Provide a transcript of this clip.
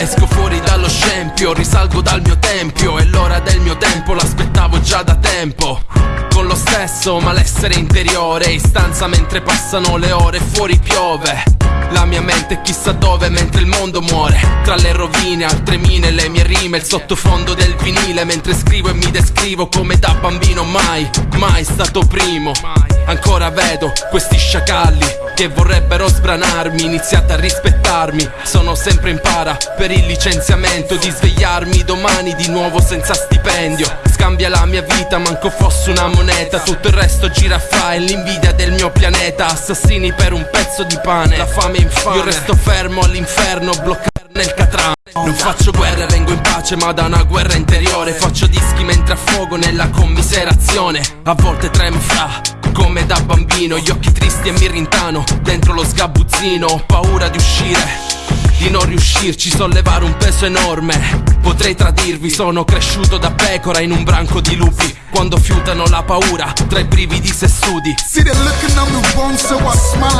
Esco fuori dallo scempio, risalgo dal mio tempio E l'ora del mio tempo l'aspettavo già da tempo. Con lo stesso malessere interiore In stanza mentre passano le ore fuori piove. La mia mente è chissà dove mentre il mondo muore. Tra le rovine, altre mine, le mie rime Il sottofondo del vinile. Mentre scrivo e mi descrivo Come da bambino mai, mai stato primo. Ancora vedo questi sciacalli che vorrebbero sbranarmi Iniziate a rispettarmi, sono sempre in para Per il licenziamento di svegliarmi domani di nuovo senza stipendio. Scambia la mia vita, manco fosse una moneta. Tutto il resto gira fra e l'invidia del mio pianeta. Assassini per un pezzo di pane, la fame infame. Io resto fermo all'inferno, bloccato nel catrame. Non faccio guerra, vengo in pace ma da una guerra interiore. Faccio dischi mentre affogo nella commiserazione. A volte tremo fra come da bambino Gli occhi tristi e mi rintano dentro lo sgabuzzino Ho paura di uscire di non riuscirci, sollevare un peso enorme. Potrei tradirvi, sono cresciuto da pecora in un branco di lupi. Quando fiutano la paura tra i brividi sessuti. See the looking on the wrong, so I smile